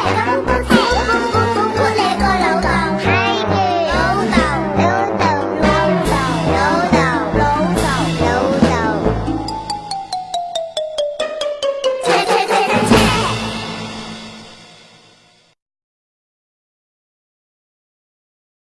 Come on.